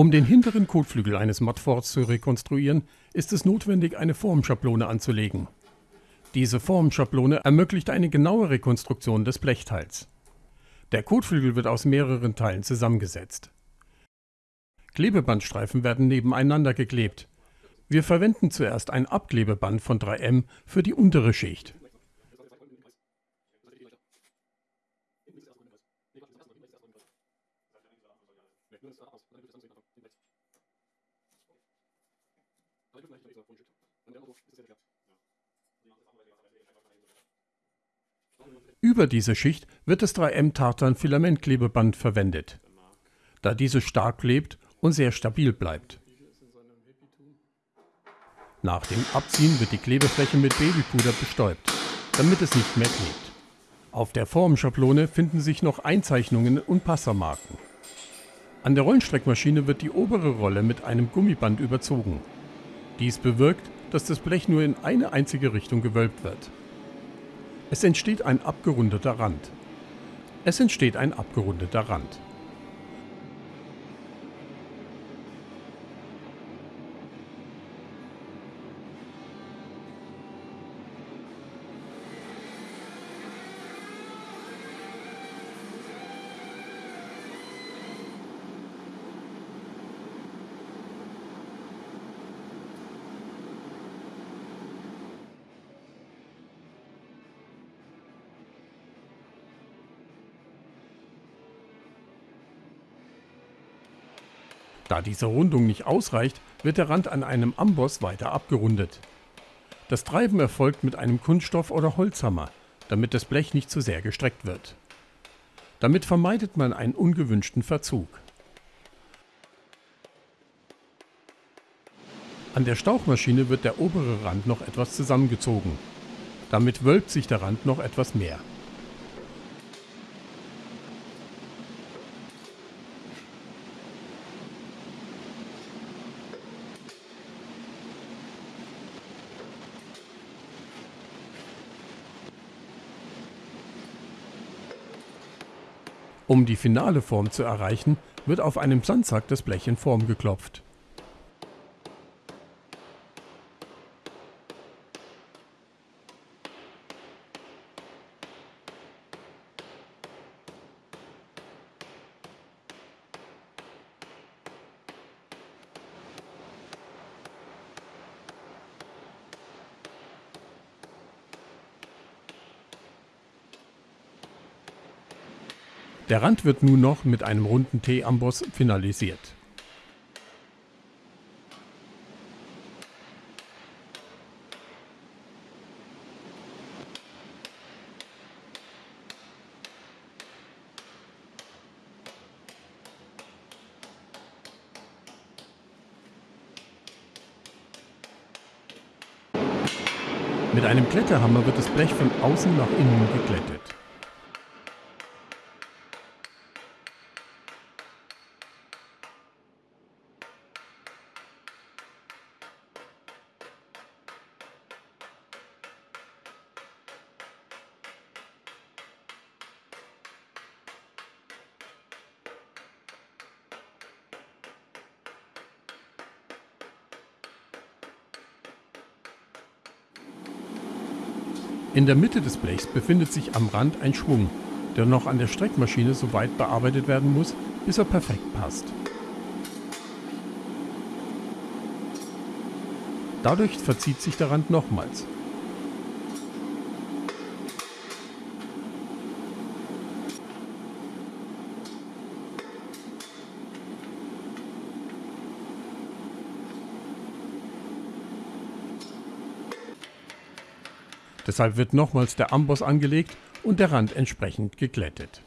Um den hinteren Kotflügel eines Modforts zu rekonstruieren, ist es notwendig, eine Formschablone anzulegen. Diese Formschablone ermöglicht eine genaue Rekonstruktion des Blechteils. Der Kotflügel wird aus mehreren Teilen zusammengesetzt. Klebebandstreifen werden nebeneinander geklebt. Wir verwenden zuerst ein Abklebeband von 3M für die untere Schicht. Über diese Schicht wird das 3M Tartan Filamentklebeband verwendet, da dieses stark klebt und sehr stabil bleibt. Nach dem Abziehen wird die Klebefläche mit Babypuder bestäubt, damit es nicht mehr klebt. Auf der Formschablone finden sich noch Einzeichnungen und Passermarken. An der Rollenstreckmaschine wird die obere Rolle mit einem Gummiband überzogen. Dies bewirkt, dass das Blech nur in eine einzige Richtung gewölbt wird. Es entsteht ein abgerundeter Rand. Es entsteht ein abgerundeter Rand. Da diese Rundung nicht ausreicht, wird der Rand an einem Amboss weiter abgerundet. Das Treiben erfolgt mit einem Kunststoff- oder Holzhammer, damit das Blech nicht zu sehr gestreckt wird. Damit vermeidet man einen ungewünschten Verzug. An der Stauchmaschine wird der obere Rand noch etwas zusammengezogen. Damit wölbt sich der Rand noch etwas mehr. Um die finale Form zu erreichen, wird auf einem Sandsack das Blech in Form geklopft. Der Rand wird nun noch mit einem runden T-Amboss finalisiert. Mit einem Kletterhammer wird das Blech von außen nach innen geglättet. In der Mitte des Blechs befindet sich am Rand ein Schwung, der noch an der Streckmaschine so weit bearbeitet werden muss, bis er perfekt passt. Dadurch verzieht sich der Rand nochmals. Deshalb wird nochmals der Amboss angelegt und der Rand entsprechend geglättet.